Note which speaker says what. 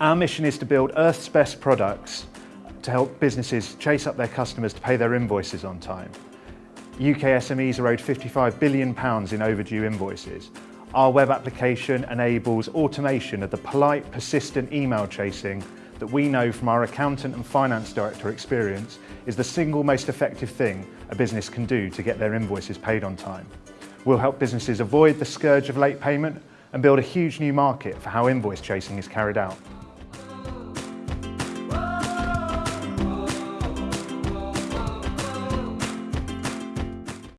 Speaker 1: Our mission is to build Earth's best products to help businesses chase up their customers to pay their invoices on time. UK SMEs are owed £55 billion in overdue invoices. Our web application enables automation of the polite, persistent email chasing that we know from our accountant and finance director experience is the single most effective thing a business can do to get their invoices paid on time. We'll help businesses avoid the scourge of late payment and build a huge new market for how invoice chasing is carried out.